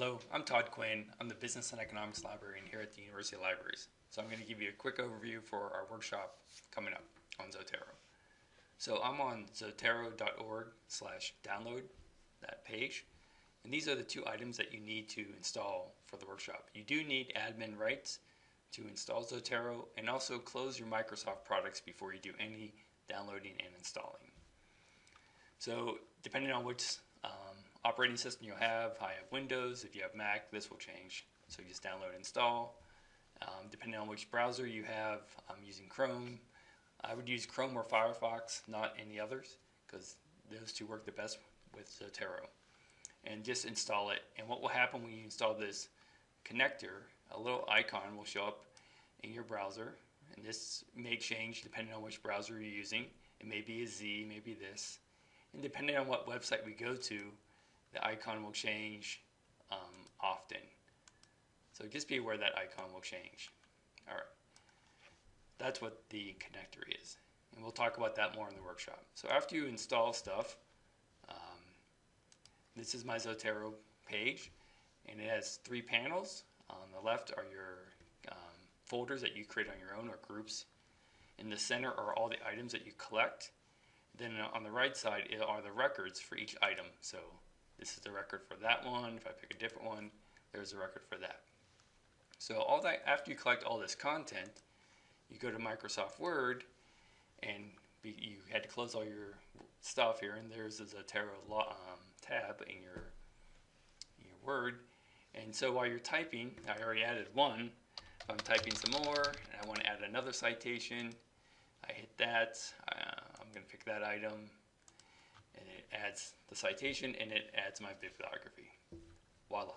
Hello, I'm Todd Quinn. I'm the Business and Economics Librarian here at the University Libraries. So I'm going to give you a quick overview for our workshop coming up on Zotero. So I'm on zotero.org slash download that page. And these are the two items that you need to install for the workshop. You do need admin rights to install Zotero and also close your Microsoft products before you do any downloading and installing. So depending on which operating system you have, I have Windows, if you have Mac, this will change. So you just download install. Um, depending on which browser you have, I'm using Chrome. I would use Chrome or Firefox, not any others, because those two work the best with Zotero. And just install it. And what will happen when you install this connector, a little icon will show up in your browser. And this may change depending on which browser you're using. It may be a Z, maybe this. And depending on what website we go to, the icon will change um, often. So just be aware that icon will change. All right. That's what the connector is. And we'll talk about that more in the workshop. So after you install stuff, um, this is my Zotero page. And it has three panels. On the left are your um, folders that you create on your own or groups. In the center are all the items that you collect. Then on the right side are the records for each item. So this is the record for that one. If I pick a different one, there's a record for that. So all that after you collect all this content, you go to Microsoft Word and be, you had to close all your stuff here and there's a Zotero um, tab in your, your Word. And so while you're typing, I already added one. If I'm typing some more and I want to add another citation, I hit that. Uh, I'm going to pick that item and it adds the citation and it adds my bibliography. Voila.